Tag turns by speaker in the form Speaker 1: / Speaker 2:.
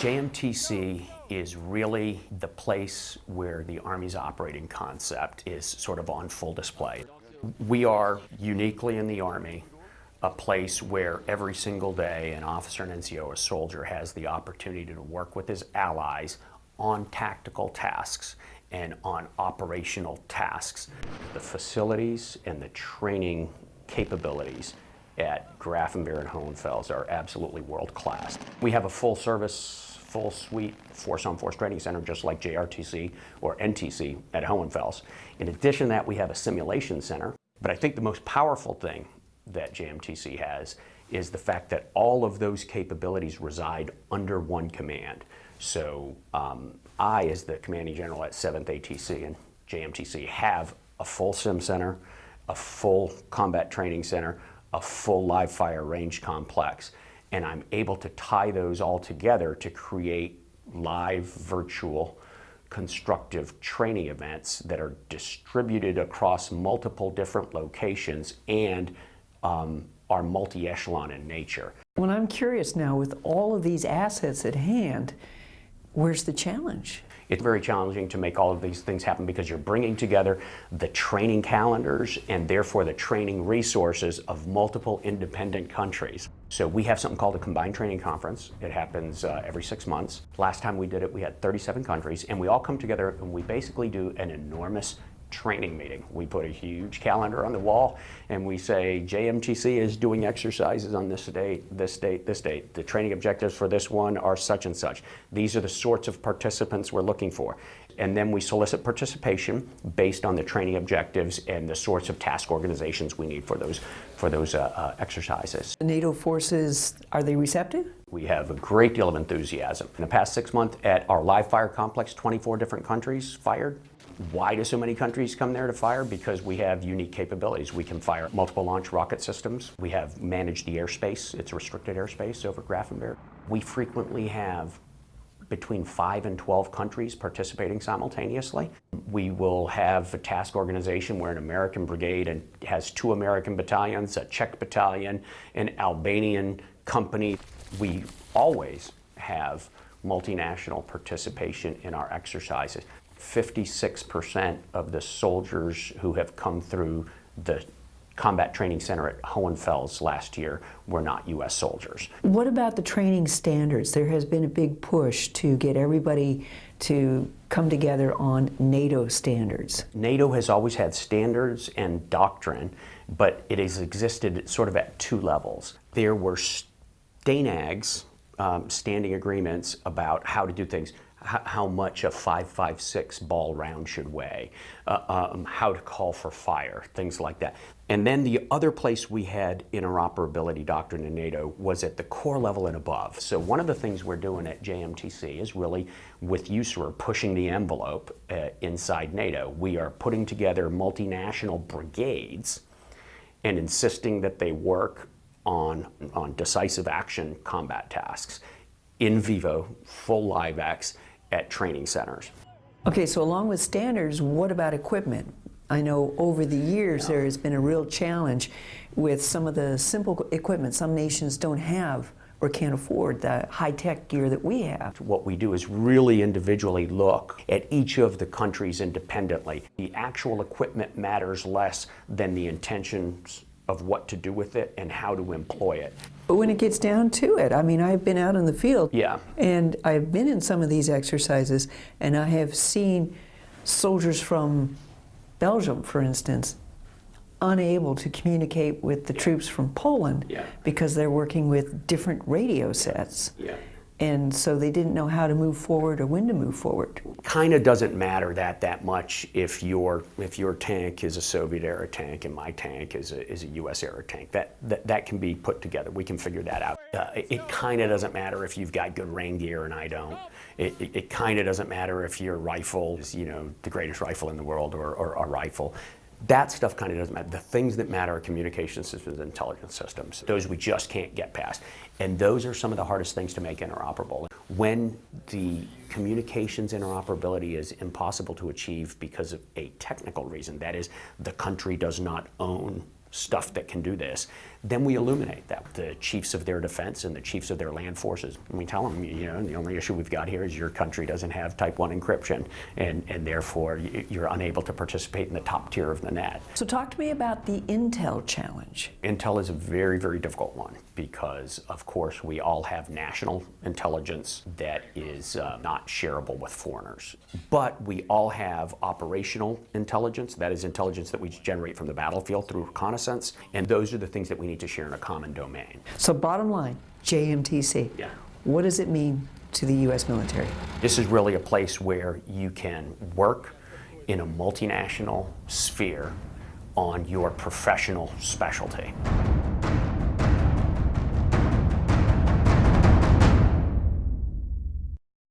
Speaker 1: JMTC is really the place where the Army's operating concept is sort of on full display. We are uniquely in the Army a place where every single day an officer, an NCO, a soldier has the opportunity to work with his allies on tactical tasks and on operational tasks. The facilities and the training capabilities at Grafenwoehr and Hohenfels are absolutely world class. We have a full service, full suite Force on Force Training Center just like JRTC or NTC at Hohenfels. In addition to that, we have a simulation center. But I think the most powerful thing that JMTC has is the fact that all of those capabilities reside under one command. So um, I, as the commanding general at 7th ATC and JMTC, have a full sim center, a full combat training center, a full live fire range complex. And I'm able to tie those all together to create live virtual constructive training events that are distributed across multiple different locations and um, are multi-echelon in nature.
Speaker 2: Well, I'm curious now, with all of these assets at hand, where's the challenge?
Speaker 1: It's very challenging to make all of these things happen because you're bringing together the training calendars and therefore the training resources of multiple independent countries. So we have something called a combined training conference. It happens uh, every six months. Last time we did it, we had 37 countries and we all come together and we basically do an enormous training meeting. We put a huge calendar on the wall and we say JMTC is doing exercises on this date, this date, this date. The training objectives for this one are such and such. These are the sorts of participants we're looking for. And then we solicit participation based on the training objectives and the sorts of task organizations we need for those, for those uh, uh, exercises.
Speaker 2: The NATO forces, are they receptive?
Speaker 1: We have a great deal of enthusiasm. In the past six months at our live fire complex, 24 different countries fired. Why do so many countries come there to fire? Because we have unique capabilities. We can fire multiple launch rocket systems. We have managed the airspace. It's restricted airspace over Grafenwoehr. We frequently have between 5 and 12 countries participating simultaneously. We will have a task organization where an American brigade and has two American battalions, a Czech battalion, an Albanian company. We always have multinational participation in our exercises. 56% of the soldiers who have come through the combat training center at Hohenfels last year were not U.S. soldiers.
Speaker 2: What about the training standards? There has been a big push to get everybody to come together on NATO standards.
Speaker 1: NATO has always had standards and doctrine, but it has existed sort of at two levels. There were STANAGs, um, standing agreements about how to do things how much a 556 ball round should weigh, uh, um, how to call for fire, things like that. And then the other place we had interoperability doctrine in NATO was at the corps level and above. So one of the things we're doing at JMTC is really with USAREUR pushing the envelope uh, inside NATO. We are putting together multinational brigades and insisting that they work on, on decisive action combat tasks in vivo, full live X, at training centers.
Speaker 2: Okay, so along with standards, what about equipment? I know over the years yeah. there has been a real challenge with some of the simple equipment some nations don't have or can't afford the high-tech gear that we have.
Speaker 1: What we do is really individually look at each of the countries independently. The actual equipment matters less than the intentions of what to do with it and how to employ it.
Speaker 2: But when it gets down to it, I mean, I've been out in the field.
Speaker 1: Yeah.
Speaker 2: And I've been in some of these exercises, and I have seen soldiers from Belgium, for instance, unable to communicate with the troops from Poland
Speaker 1: yeah.
Speaker 2: because they're working with different radio sets.
Speaker 1: Yeah
Speaker 2: and so they didn't know how to move forward or when to move forward.
Speaker 1: Kind of doesn't matter that that much if your if your tank is a Soviet era tank and my tank is a, is a U.S. era tank. That, that that can be put together. We can figure that out. Uh, it, kind of doesn't matter if you've got good rain gear and I don't. It, it, it kind of doesn't matter if your rifle is you know the greatest rifle in the world or, or a rifle. That stuff kind of doesn't matter. The things that matter are communication systems and intelligence systems. Those we just can't get past. And those are some of the hardest things to make interoperable. When the communications interoperability is impossible to achieve because of a technical reason, that is, the country does not own stuff that can do this, then we illuminate that. The chiefs of their defense and the chiefs of their land forces, and we tell them, you know, the only issue we've got here is your country doesn't have type 1 encryption, and, and therefore you're unable to participate in the top tier of the net.
Speaker 2: So talk to me about the Intel challenge.
Speaker 1: Intel is a very, very difficult one because, of course, we all have national intelligence that is uh, not shareable with foreigners. But we all have operational intelligence, that is, intelligence that we generate from the battlefield through reconnaissance, and those are the things that we need to share in a common domain.
Speaker 2: So bottom line, JMTC.
Speaker 1: Yeah.
Speaker 2: What does it mean to the U.S. military?
Speaker 1: This is really a place where you can work in a multinational sphere on your professional specialty.